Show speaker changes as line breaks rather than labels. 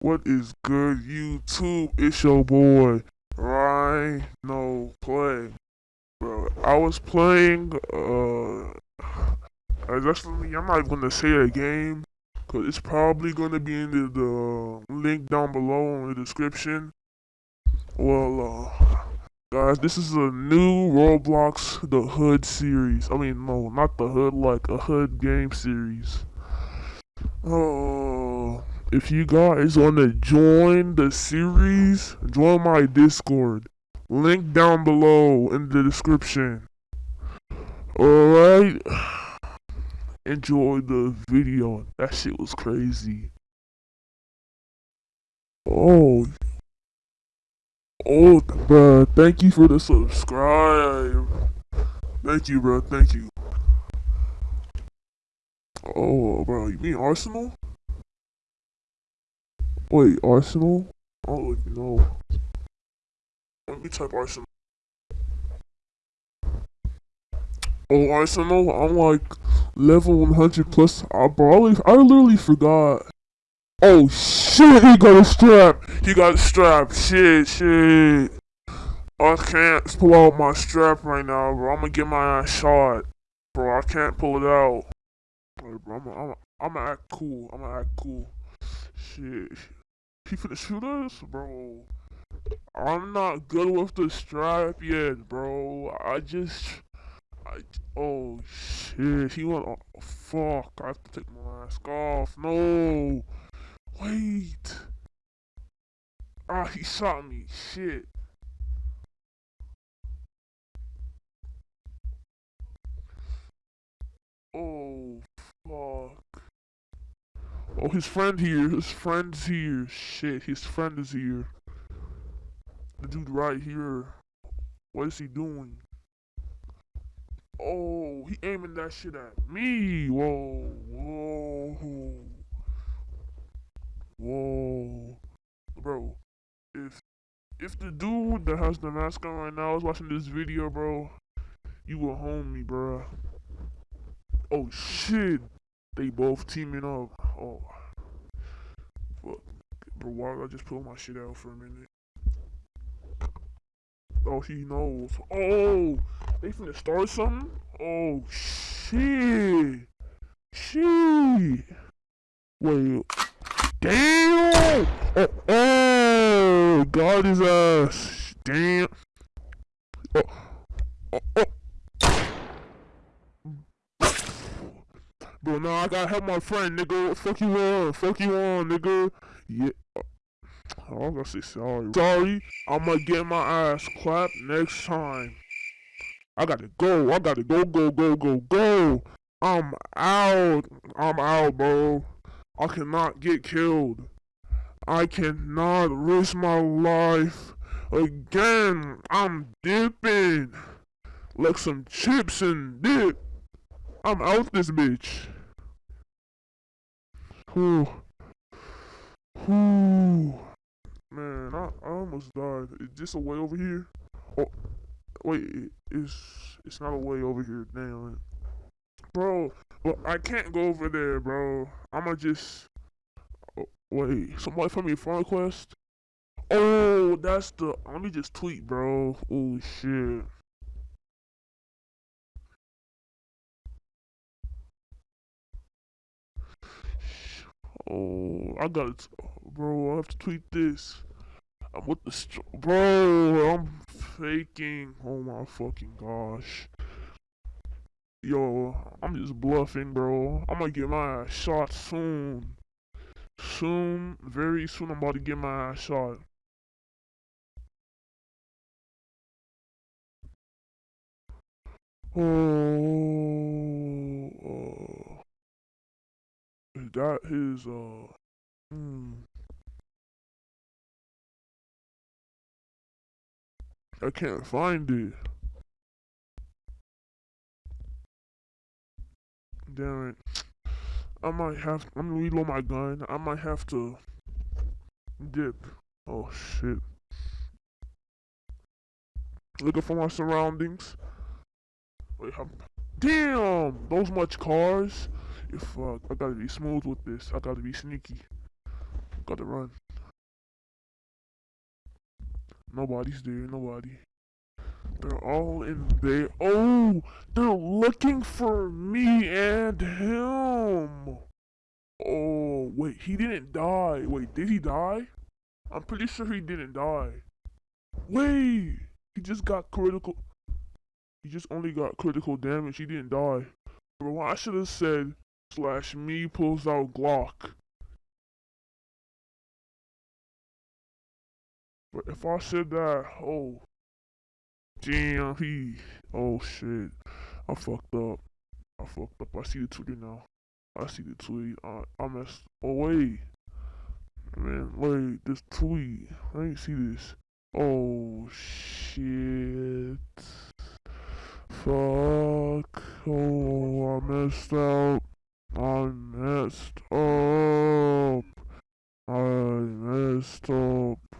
What is good, YouTube? It's your boy, Rhino Play. Bro, I was playing, uh, actually, I'm not gonna say a game, because it's probably gonna be in the, the link down below in the description. Well, uh, guys, this is a new Roblox The Hood series. I mean, no, not The Hood, like a Hood game series. Oh, if you guys want to join the series, join my Discord. Link down below in the description. Alright? Enjoy the video. That shit was crazy. Oh. Oh, bro. Thank you for the subscribe. Thank you, bro. Thank you. Oh, bro. You mean Arsenal? Wait, Arsenal? Oh know. Let me type Arsenal. Oh, Arsenal? I'm like level 100 plus. I probably, I literally forgot. Oh shit, he got a strap. He got a strap. Shit, shit. I can't pull out my strap right now, bro. I'm gonna get my ass shot. Bro, I can't pull it out. Bro, I'm gonna act cool. I'm gonna act cool. Shit. He finna shoot us? Bro. I'm not good with the strap yet, bro. I just... I, oh, shit. He went... Oh, fuck. I have to take my mask off. No. Wait. Ah, he shot me. Shit. Oh, his friend here. His friend's here. Shit, his friend is here. The dude right here. What is he doing? Oh, he aiming that shit at me. Whoa, whoa, whoa, bro. If if the dude that has the mask on right now is watching this video, bro, you will home me, bro. Oh shit. They both teaming up. Oh. Fuck. Bro, why I just pull my shit out for a minute? Oh, he knows. Oh! They finna start something? Oh, shit! Shit! Wait. Damn! Oh, oh! God his ass! Damn! Oh, oh, oh. But now I gotta help my friend, nigga. Fuck you on. Fuck you on, nigga. Yeah. I'm gonna say sorry. Sorry. I'm gonna get my ass clapped next time. I gotta go. I gotta go, go, go, go, go. I'm out. I'm out, bro. I cannot get killed. I cannot risk my life again. I'm dipping. Like some chips and dip. I'm out this bitch. Whew. Man, I, I almost died. Is this a way over here? Oh, wait, it's it's not a way over here. Damn it. Bro, well, I can't go over there, bro. I'ma just... Oh, wait, somebody from me front quest? Oh, that's the... Let me just tweet, bro. Oh, shit. Oh, I got it. Bro, I have to tweet this. I'm with the bro. I'm faking. Oh my fucking gosh. Yo, I'm just bluffing, bro. I'm gonna get my ass shot soon. Soon, very soon, I'm about to get my ass shot. Oh, that is uh hmm. I can't find it. Damn it. I might have I'm gonna reload my gun. I might have to dip. Oh shit. Looking for my surroundings. Wait, damn! Those much cars. If uh, I gotta be smooth with this, I gotta be sneaky. Gotta run. Nobody's there. Nobody. They're all in there. Oh, they're looking for me and him. Oh, wait, he didn't die. Wait, did he die? I'm pretty sure he didn't die. Wait, he just got critical. He just only got critical damage. He didn't die. Bro, I should have said slash me pulls out Glock. But if I said that, oh, damn, he, oh shit, I fucked up. I fucked up. I see the tweet now. I see the tweet. I, I messed. Oh wait, man, wait, this tweet. I didn't see this. Oh shit. Fuck. Oh, I messed up.